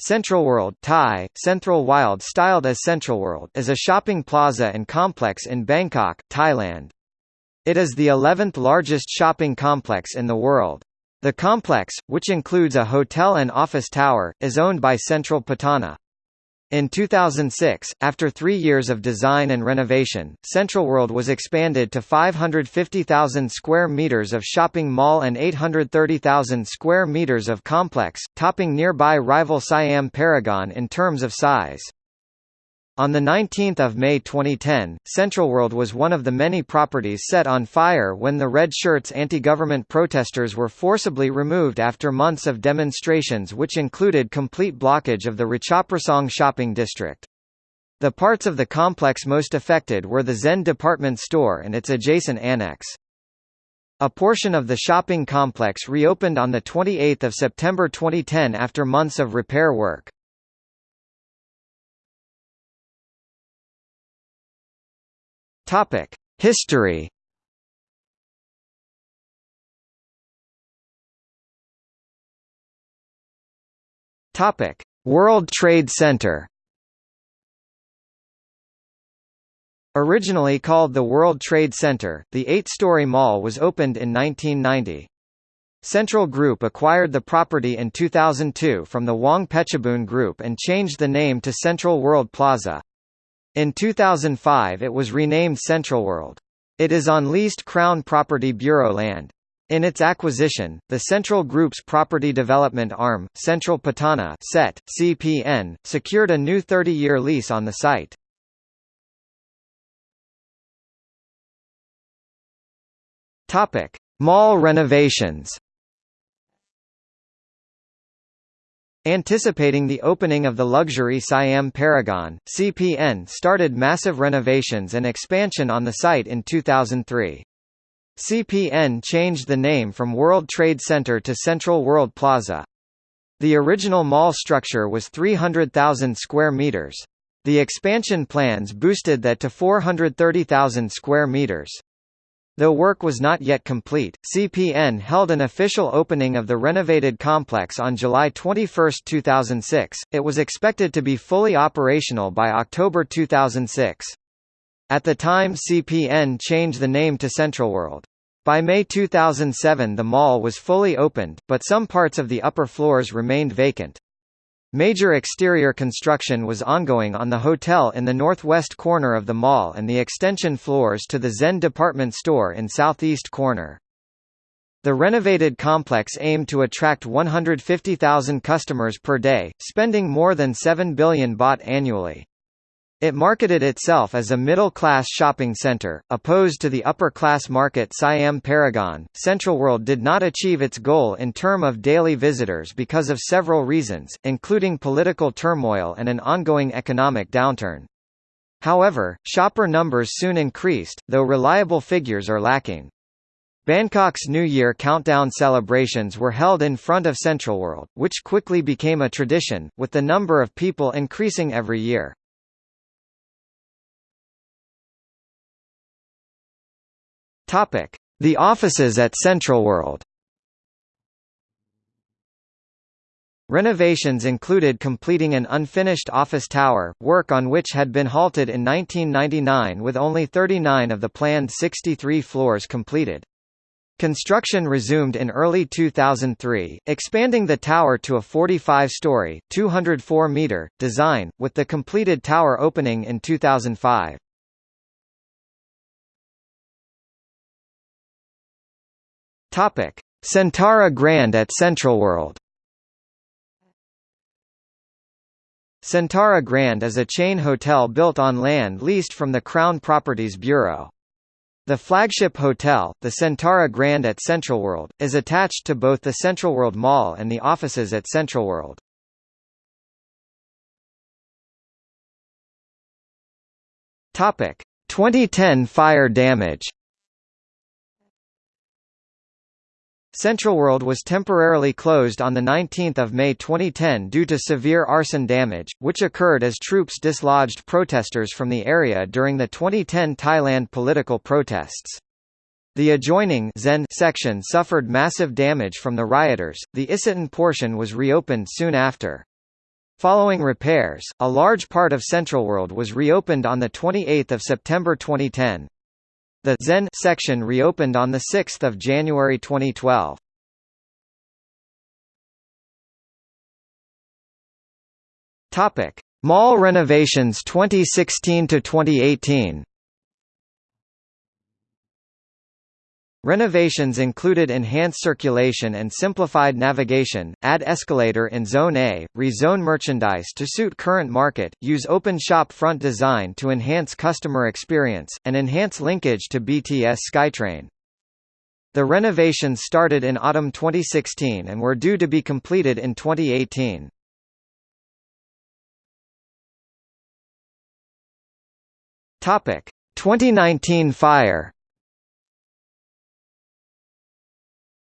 Central World Thai, Central Wild styled as Central World is a shopping plaza and complex in Bangkok, Thailand. It is the 11th largest shopping complex in the world. The complex, which includes a hotel and office tower, is owned by Central Pattana. In 2006, after three years of design and renovation, CentralWorld was expanded to 550,000 square meters of shopping mall and 830,000 square meters of complex, topping nearby rival Siam Paragon in terms of size. On 19 May 2010, CentralWorld was one of the many properties set on fire when the Red Shirts anti-government protesters were forcibly removed after months of demonstrations which included complete blockage of the Ratchaprasong shopping district. The parts of the complex most affected were the Zen department store and its adjacent annex. A portion of the shopping complex reopened on 28 September 2010 after months of repair work. Topic: History. Topic: World Trade Center. Originally called the World Trade Center, the eight-story mall was opened in 1990. Central Group acquired the property in 2002 from the Wong Pechabun Group and changed the name to Central World Plaza. In 2005 it was renamed CentralWorld. It is on leased Crown Property Bureau land. In its acquisition, the Central Group's property development arm, Central Pattana (CET, CPN, secured a new 30-year lease on the site. Mall renovations. Anticipating the opening of the luxury Siam Paragon, CPN started massive renovations and expansion on the site in 2003. CPN changed the name from World Trade Center to Central World Plaza. The original mall structure was 300,000 square meters. The expansion plans boosted that to 430,000 square meters. Though work was not yet complete, CPN held an official opening of the renovated complex on July 21, 2006. It was expected to be fully operational by October 2006. At the time CPN changed the name to CentralWorld. By May 2007 the mall was fully opened, but some parts of the upper floors remained vacant. Major exterior construction was ongoing on the hotel in the northwest corner of the mall and the extension floors to the Zen department store in southeast corner. The renovated complex aimed to attract 150,000 customers per day, spending more than 7 billion baht annually. It marketed itself as a middle-class shopping center, opposed to the upper-class market Siam Paragon. CentralWorld did not achieve its goal in term of daily visitors because of several reasons, including political turmoil and an ongoing economic downturn. However, shopper numbers soon increased, though reliable figures are lacking. Bangkok's New Year countdown celebrations were held in front of CentralWorld, which quickly became a tradition, with the number of people increasing every year. Topic: The offices at CentralWorld. Renovations included completing an unfinished office tower, work on which had been halted in 1999 with only 39 of the planned 63 floors completed. Construction resumed in early 2003, expanding the tower to a 45-story, 204-meter, design, with the completed tower opening in 2005. Topic: Centara Grand at CentralWorld. Centara Grand is a chain hotel built on land leased from the Crown Properties Bureau. The flagship hotel, the Centara Grand at CentralWorld, is attached to both the CentralWorld Mall and the offices at CentralWorld. Topic: 2010 fire damage. CentralWorld was temporarily closed on 19 May 2010 due to severe arson damage, which occurred as troops dislodged protesters from the area during the 2010 Thailand political protests. The adjoining Zen section suffered massive damage from the rioters. The Isetan portion was reopened soon after. Following repairs, a large part of CentralWorld was reopened on 28 September 2010. The Zen section reopened on 6 January 2012. Topic: Mall renovations 2016 to 2018. Renovations included enhanced circulation and simplified navigation, add escalator in Zone A, rezone merchandise to suit current market, use open shop front design to enhance customer experience, and enhance linkage to BTS SkyTrain. The renovations started in autumn 2016 and were due to be completed in 2018. Topic: 2019 fire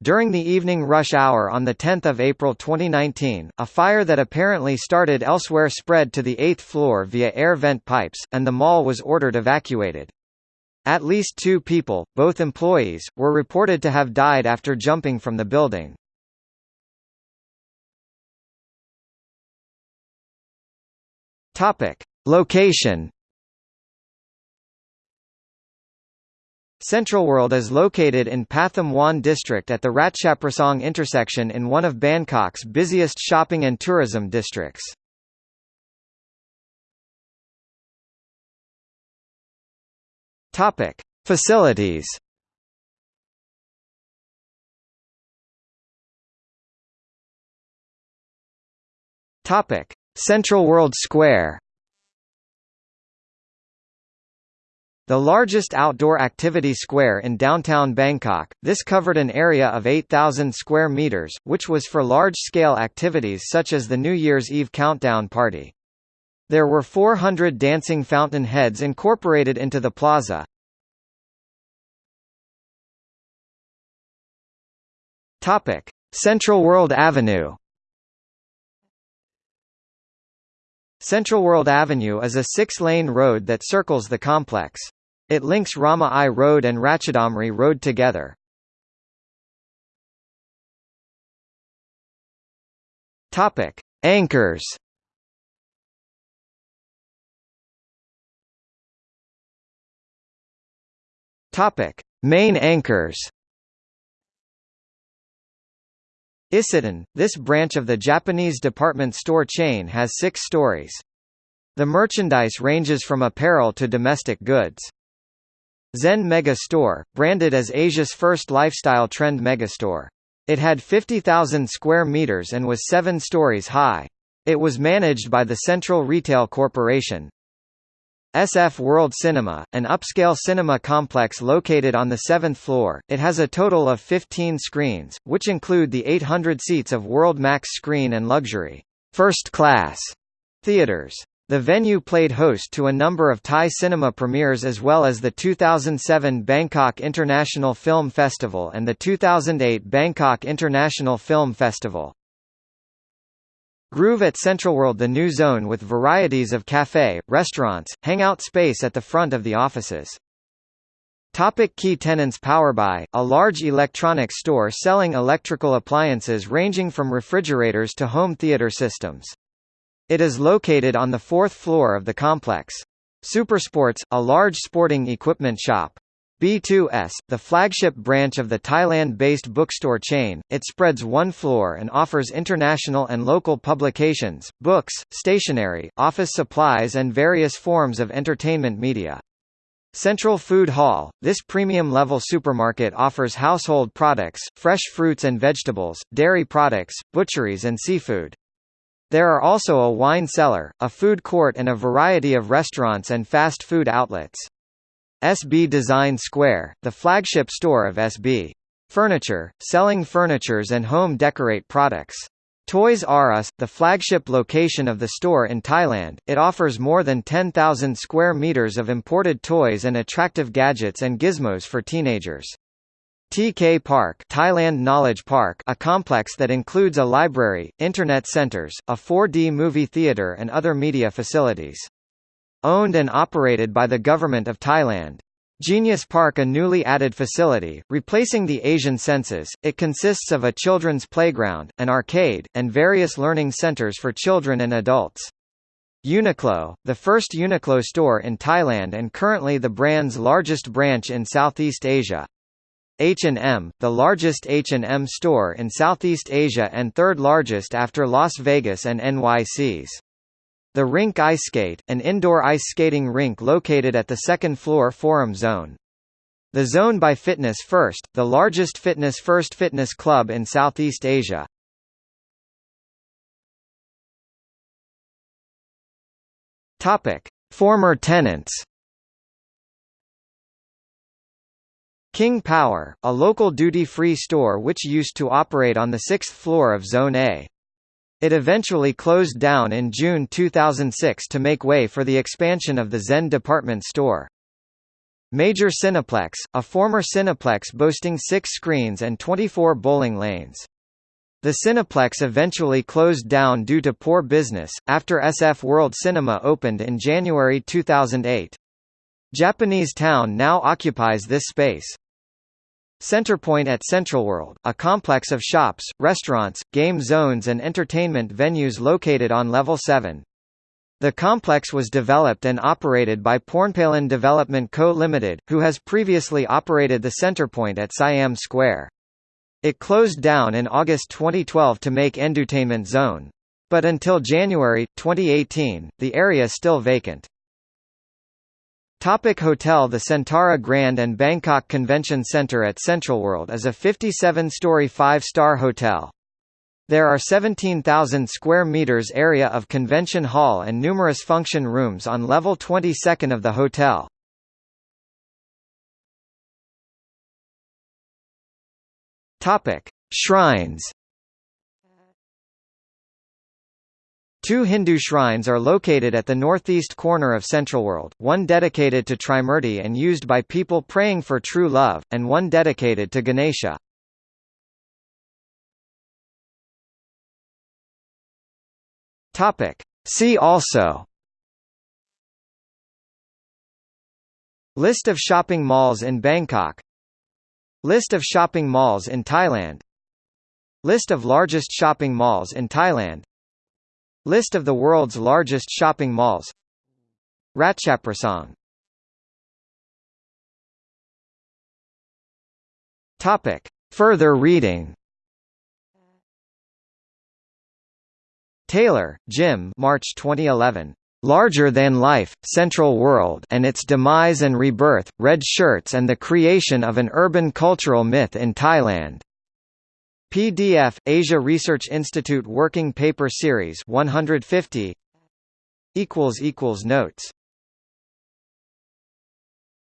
During the evening rush hour on 10 April 2019, a fire that apparently started elsewhere spread to the eighth floor via air vent pipes, and the mall was ordered evacuated. At least two people, both employees, were reported to have died after jumping from the building. Location CentralWorld is located in Pathum Wan district at the Ratchaprasong intersection in one of Bangkok's busiest shopping and tourism districts. Topic: Facilities. Topic: Central World Square. The largest outdoor activity square in downtown Bangkok, this covered an area of 8,000 square meters, which was for large-scale activities such as the New Year's Eve countdown party. There were 400 dancing fountain heads incorporated into the plaza. Topic: CentralWorld Avenue. Central World Avenue is a six-lane road that circles the complex. It links Rama I Road and Ratchadamri Road together. Topic: Anchors. Topic: Main anchors. Isetan, this branch of the Japanese department store chain has six stories. The merchandise ranges from apparel to domestic goods. Zen Mega Store, branded as Asia's first lifestyle trend megastore. It had 50,000 square meters and was seven stories high. It was managed by the Central Retail Corporation. SF World Cinema, an upscale cinema complex located on the seventh floor, it has a total of 15 screens, which include the 800 seats of World Max screen and luxury first class theaters. The venue played host to a number of Thai cinema premieres as well as the 2007 Bangkok International Film Festival and the 2008 Bangkok International Film Festival. Groove at CentralWorld the new zone with varieties of cafe, restaurants, hangout space at the front of the offices. Topic key tenants Powerbuy, a large electronics store selling electrical appliances ranging from refrigerators to home theater systems. It is located on the fourth floor of the complex. Supersports, a large sporting equipment shop. B2S, the flagship branch of the Thailand-based bookstore chain, it spreads one floor and offers international and local publications, books, stationery, office supplies and various forms of entertainment media. Central Food Hall, this premium-level supermarket offers household products, fresh fruits and vegetables, dairy products, butcheries and seafood. There are also a wine cellar, a food court and a variety of restaurants and fast food outlets. SB Design Square, the flagship store of SB Furniture, selling furnitures and home decorate products. Toys R Us, the flagship location of the store in Thailand, it offers more than 10,000 square meters of imported toys and attractive gadgets and gizmos for teenagers. TK Park Thailand Knowledge Park a complex that includes a library, internet centers, a 4D movie theater and other media facilities. Owned and operated by the Government of Thailand. Genius Park a newly added facility, replacing the Asian Senses, it consists of a children's playground, an arcade, and various learning centers for children and adults. Uniqlo, the first Uniqlo store in Thailand and currently the brand's largest branch in Southeast Asia. H&M, the largest H&M store in Southeast Asia and third largest after Las Vegas and NYC's. The Rink Ice Skate, an indoor ice skating rink located at the second floor Forum Zone. The Zone by Fitness First, the largest fitness first fitness club in Southeast Asia. Topic: Former tenants. King Power, a local duty-free store which used to operate on the sixth floor of Zone A. It eventually closed down in June 2006 to make way for the expansion of the Zen department store. Major Cineplex, a former Cineplex boasting six screens and 24 bowling lanes. The Cineplex eventually closed down due to poor business, after SF World Cinema opened in January 2008. Japanese Town now occupies this space. Centerpoint at CentralWorld, a complex of shops, restaurants, game zones and entertainment venues located on Level 7. The complex was developed and operated by Pornpalin Development Co. Ltd., who has previously operated the Centerpoint at Siam Square. It closed down in August 2012 to make Entertainment Zone. But until January, 2018, the area still vacant. Topic hotel The Centara Grand and Bangkok Convention Center at CentralWorld is a 57-story five-star hotel. There are 17,000 square meters area of convention hall and numerous function rooms on level 22nd of the hotel. Topic: Shrines Two Hindu shrines are located at the northeast corner of Central World. one dedicated to Trimurti and used by people praying for true love, and one dedicated to Ganesha. See also List of shopping malls in Bangkok List of shopping malls in Thailand List of largest shopping malls in Thailand List of the world's largest shopping malls Ratchaprasong Topic. Further reading Taylor, Jim March 2011. Larger Than Life, Central World and Its Demise and Rebirth, Red Shirts and the Creation of an Urban Cultural Myth in Thailand. PDF Asia Research Institute Working Paper Series 150 equals equals notes